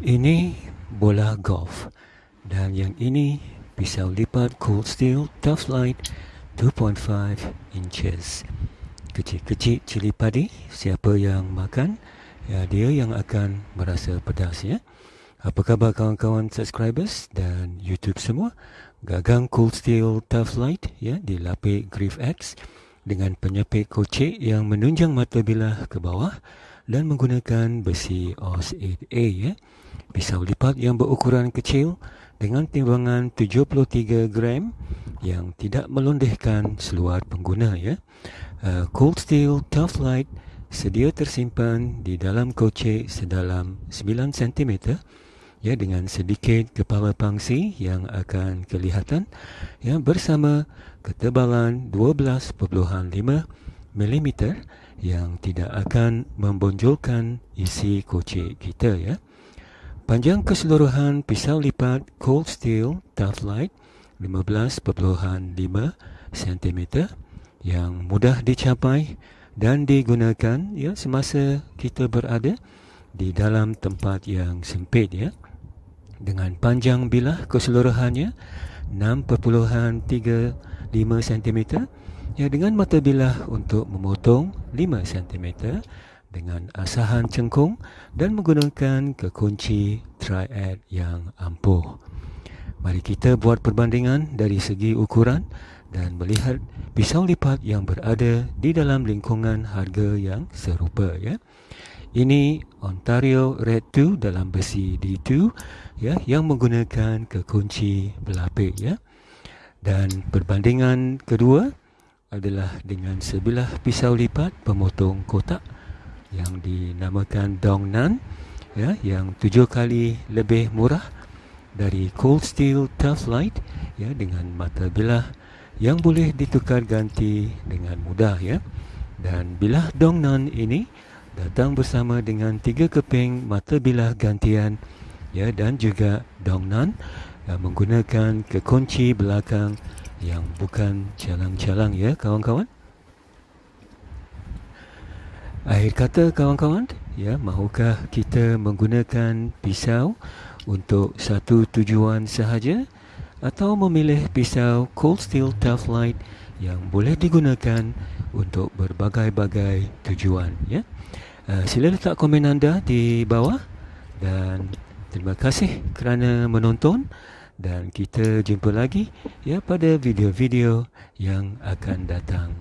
Ini bola golf dan yang ini pisau lipat cold steel tough light 2.5 inches. Kecil-kecil cili padi, siapa yang makan, ya dia yang akan merasa pedas ya. Apa khabar kawan-kawan subscribers dan YouTube semua? Gagang cold steel tough light ya dilapik Griff X dengan penyepit kocek yang menunjang mata bilah ke bawah dan menggunakan besi OS 8A ya. Pisau lipat yang berukuran kecil dengan timbangan 73 gram yang tidak melondehkan seluar pengguna ya. Uh, cold steel tough light sedia tersimpan di dalam kocek sedalam 9 cm ya dengan sedikit kepala pangsi yang akan kelihatan ya bersama ketebalan 12.5 mm yang tidak akan membonjolkan isi kocek kita ya. Panjang keseluruhan pisau lipat cold steel tough light 15.5 cm yang mudah dicapai dan digunakan ya semasa kita berada di dalam tempat yang sempit ya. Dengan panjang bilah keseluruhannya 6.35 cm Ya, dengan mata bilah untuk memotong 5 cm dengan asahan cengkung dan menggunakan kekunci triad yang ampuh. Mari kita buat perbandingan dari segi ukuran dan melihat pisau lipat yang berada di dalam lingkungan harga yang serupa ya. Ini Ontario Red 2 dalam besi D2 ya yang menggunakan kekunci berlapik ya. Dan perbandingan kedua adalah dengan sebilah pisau lipat pemotong kotak yang dinamakan Dongnan ya yang tujuh kali lebih murah dari Cold Steel Tough Light ya dengan mata bilah yang boleh ditukar ganti dengan mudah ya dan bilah Dongnan ini datang bersama dengan tiga keping mata bilah gantian ya dan juga Dongnan yang menggunakan kekunci belakang yang bukan calang-calang ya kawan-kawan. Akhir kata kawan-kawan, ya mahukah kita menggunakan pisau untuk satu tujuan sahaja atau memilih pisau cold steel tough light yang boleh digunakan untuk berbagai-bagai tujuan ya. Uh, sila letak komen anda di bawah dan terima kasih kerana menonton dan kita jumpa lagi ya pada video-video yang akan datang.